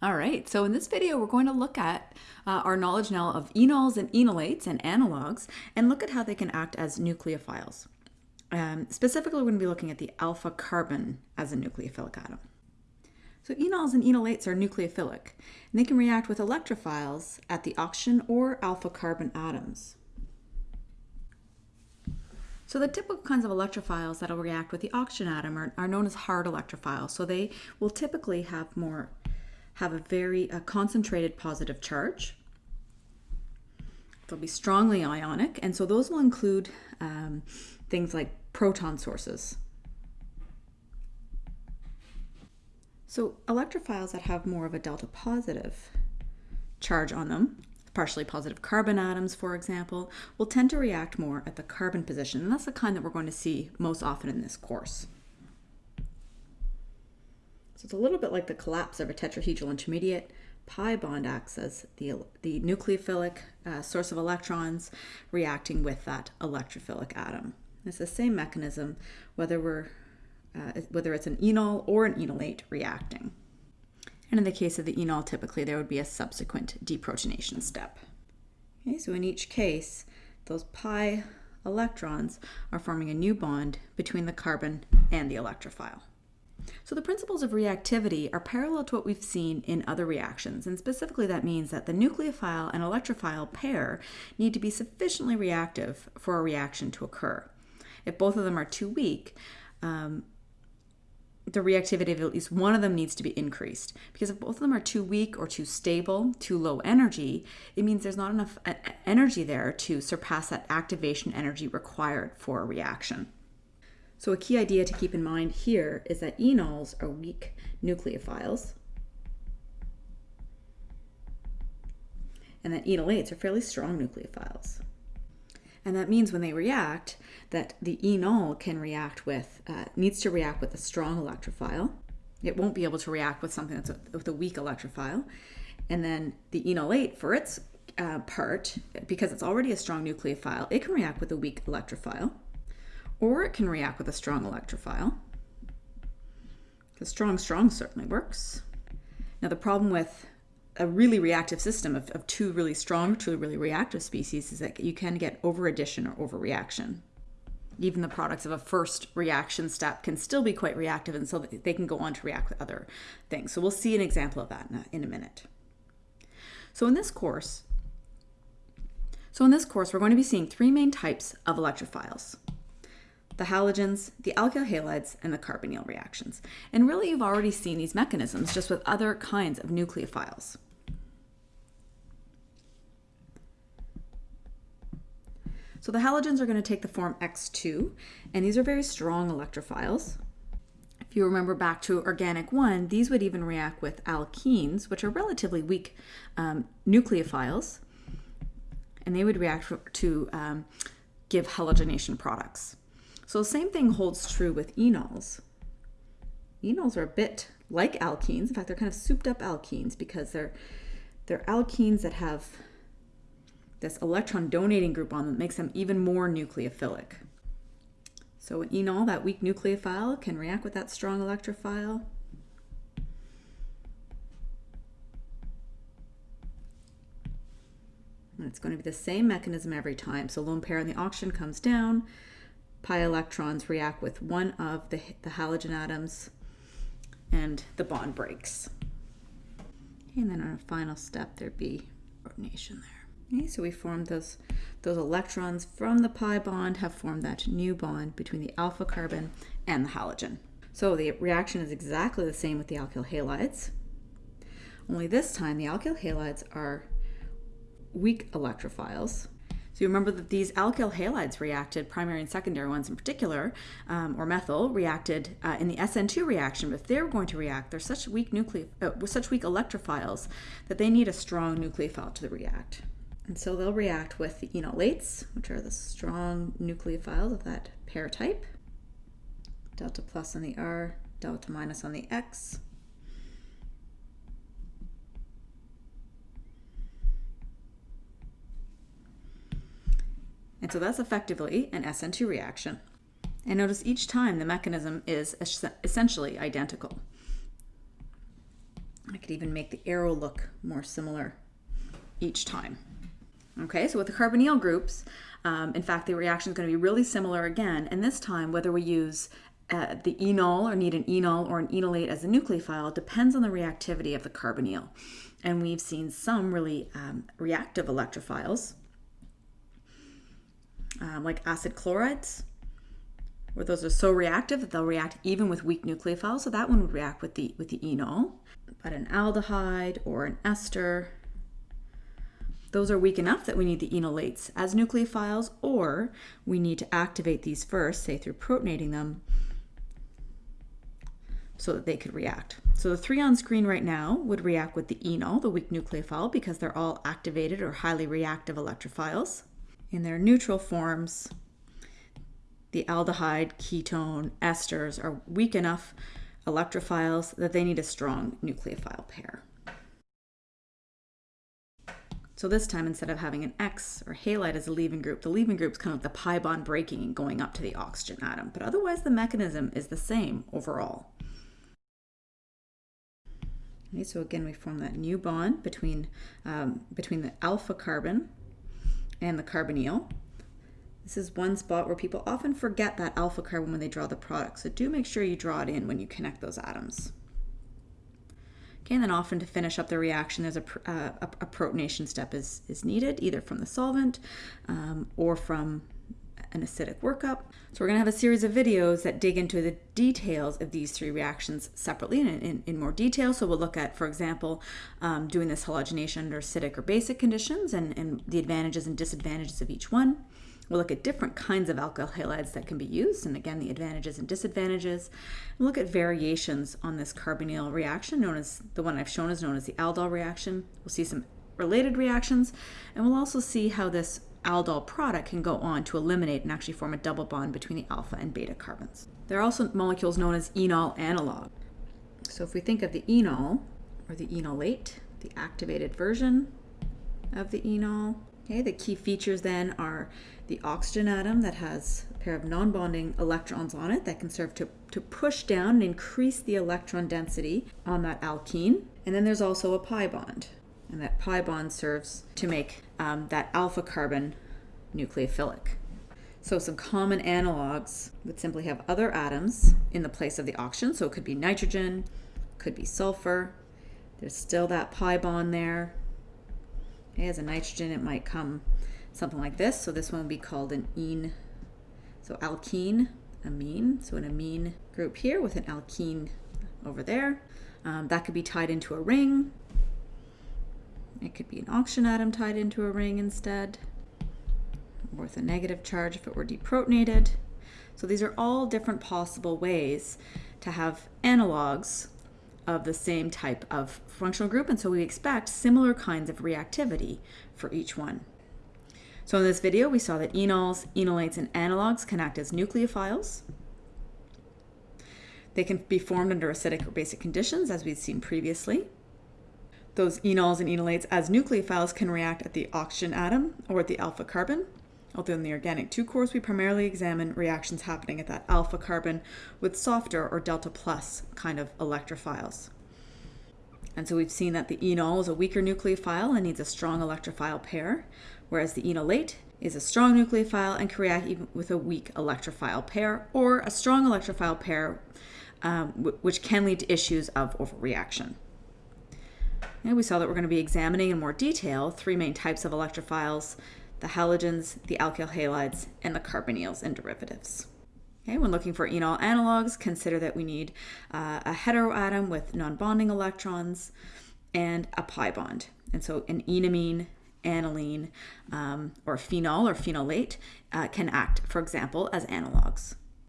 All right, so in this video, we're going to look at uh, our knowledge now of enols and enolates and analogs and look at how they can act as nucleophiles. Um, specifically, we're going to be looking at the alpha carbon as a nucleophilic atom. So enols and enolates are nucleophilic, and they can react with electrophiles at the oxygen or alpha carbon atoms. So the typical kinds of electrophiles that will react with the oxygen atom are, are known as hard electrophiles. So they will typically have more have a very concentrated positive charge. They'll be strongly ionic, and so those will include um, things like proton sources. So electrophiles that have more of a delta positive charge on them, partially positive carbon atoms, for example, will tend to react more at the carbon position, and that's the kind that we're going to see most often in this course. So it's a little bit like the collapse of a tetrahedral intermediate. Pi bond acts as the, the nucleophilic uh, source of electrons reacting with that electrophilic atom. It's the same mechanism whether we're uh, whether it's an enol or an enolate reacting. And in the case of the enol, typically there would be a subsequent deprotonation step. Okay, so in each case, those pi electrons are forming a new bond between the carbon and the electrophile. So the principles of reactivity are parallel to what we've seen in other reactions, and specifically that means that the nucleophile and electrophile pair need to be sufficiently reactive for a reaction to occur. If both of them are too weak, um, the reactivity of at least one of them needs to be increased. Because if both of them are too weak or too stable, too low energy, it means there's not enough energy there to surpass that activation energy required for a reaction. So a key idea to keep in mind here is that enols are weak nucleophiles and that enolates are fairly strong nucleophiles. And that means when they react, that the enol can react with, uh, needs to react with a strong electrophile. It won't be able to react with something that's a, with a weak electrophile. And then the enolate, for its uh, part, because it's already a strong nucleophile, it can react with a weak electrophile or it can react with a strong electrophile. The strong strong certainly works. Now the problem with a really reactive system of, of two really strong, two really reactive species is that you can get overaddition or overreaction. Even the products of a first reaction step can still be quite reactive and so they can go on to react with other things. So we'll see an example of that in a, in a minute. So in this course, so in this course, we're going to be seeing three main types of electrophiles the halogens, the alkyl halides, and the carbonyl reactions. And really you've already seen these mechanisms just with other kinds of nucleophiles. So the halogens are going to take the form X2, and these are very strong electrophiles. If you remember back to organic 1, these would even react with alkenes, which are relatively weak um, nucleophiles, and they would react to um, give halogenation products. So the same thing holds true with enols. Enols are a bit like alkenes. In fact, they're kind of souped up alkenes because they're they're alkenes that have this electron donating group on them that makes them even more nucleophilic. So an enol, that weak nucleophile, can react with that strong electrophile. And it's going to be the same mechanism every time. So lone pair on the oxygen comes down, pi electrons react with one of the, the halogen atoms and the bond breaks. And then on a final step, there'd be protonation there. Okay, so we formed those, those electrons from the pi bond have formed that new bond between the alpha carbon and the halogen. So the reaction is exactly the same with the alkyl halides, only this time the alkyl halides are weak electrophiles so you remember that these alkyl halides reacted, primary and secondary ones in particular, um, or methyl, reacted uh, in the SN2 reaction, but if they're going to react, they're such weak nucle uh, such weak electrophiles that they need a strong nucleophile to react. And so they'll react with the enolates, which are the strong nucleophiles of that pair type. Delta plus on the R, delta minus on the X. And so that's effectively an SN2 reaction. And notice each time the mechanism is essentially identical. I could even make the arrow look more similar each time. Okay, so with the carbonyl groups, um, in fact, the reaction is going to be really similar again, and this time whether we use uh, the enol or need an enol or an enolate as a nucleophile depends on the reactivity of the carbonyl. And we've seen some really um, reactive electrophiles, um, like acid chlorides, where those are so reactive that they'll react even with weak nucleophiles. So that one would react with the with the enol. But an aldehyde or an ester, those are weak enough that we need the enolates as nucleophiles, or we need to activate these first, say through protonating them, so that they could react. So the three on screen right now would react with the enol, the weak nucleophile, because they're all activated or highly reactive electrophiles. In their neutral forms, the aldehyde, ketone, esters are weak enough electrophiles that they need a strong nucleophile pair. So this time, instead of having an X or halide as a leaving group, the leaving group is kind of the pi bond breaking and going up to the oxygen atom. But otherwise, the mechanism is the same overall. Okay, so again, we form that new bond between, um, between the alpha carbon and the carbonyl. This is one spot where people often forget that alpha carbon when they draw the product, so do make sure you draw it in when you connect those atoms. Okay, and then often to finish up the reaction, there's a, uh, a, protonation step is, is needed, either from the solvent um, or from an acidic workup. So we're going to have a series of videos that dig into the details of these three reactions separately and in, in more detail. So we'll look at, for example, um, doing this halogenation under acidic or basic conditions and, and the advantages and disadvantages of each one. We'll look at different kinds of alkyl halides that can be used, and again, the advantages and disadvantages. We'll look at variations on this carbonyl reaction, known as the one I've shown is known as the aldol reaction. We'll see some related reactions, and we'll also see how this aldol product can go on to eliminate and actually form a double bond between the alpha and beta carbons. There are also molecules known as enol analog. So if we think of the enol, or the enolate, the activated version of the enol, okay, the key features then are the oxygen atom that has a pair of non-bonding electrons on it that can serve to, to push down and increase the electron density on that alkene. And then there's also a pi bond, and that pi bond serves to make um, that alpha carbon nucleophilic. So some common analogs would simply have other atoms in the place of the oxygen. So it could be nitrogen, could be sulfur. There's still that pi bond there. Okay, as a nitrogen, it might come something like this. So this one would be called an ene. So alkene, amine. So an amine group here with an alkene over there. Um, that could be tied into a ring. It could be an oxygen atom tied into a ring instead, with a negative charge if it were deprotonated. So these are all different possible ways to have analogs of the same type of functional group, and so we expect similar kinds of reactivity for each one. So in this video, we saw that enols, enolates, and analogs can act as nucleophiles. They can be formed under acidic or basic conditions, as we've seen previously. Those enols and enolates as nucleophiles can react at the oxygen atom or at the alpha carbon. Although in the organic 2 course, we primarily examine reactions happening at that alpha carbon with softer or delta plus kind of electrophiles. And so we've seen that the enol is a weaker nucleophile and needs a strong electrophile pair, whereas the enolate is a strong nucleophile and can react even with a weak electrophile pair or a strong electrophile pair, um, which can lead to issues of overreaction. And we saw that we're going to be examining in more detail three main types of electrophiles, the halogens, the alkyl halides, and the carbonyls and derivatives. Okay, when looking for enol analogs, consider that we need uh, a heteroatom with non-bonding electrons and a pi bond. And so an enamine, aniline, um, or phenol or phenolate uh, can act, for example, as analogs.